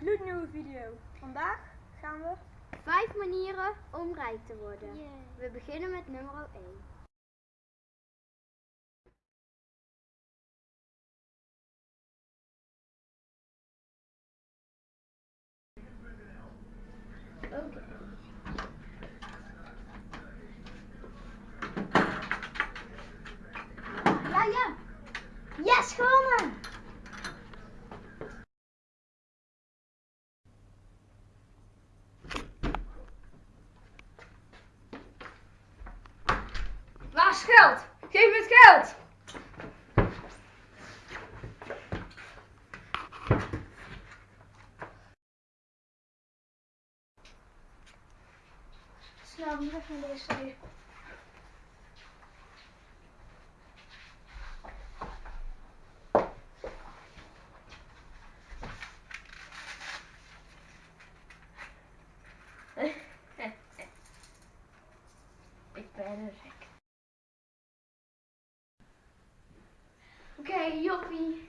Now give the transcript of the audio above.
gloednieuwe video. Vandaag gaan we... Vijf manieren om rijk te worden. We beginnen met nummer 1. Oké. Ja, ja. Yes, gewonnen! geld! Geef me het geld! Snap weg naar deze zijde. better. Okay, yuppie.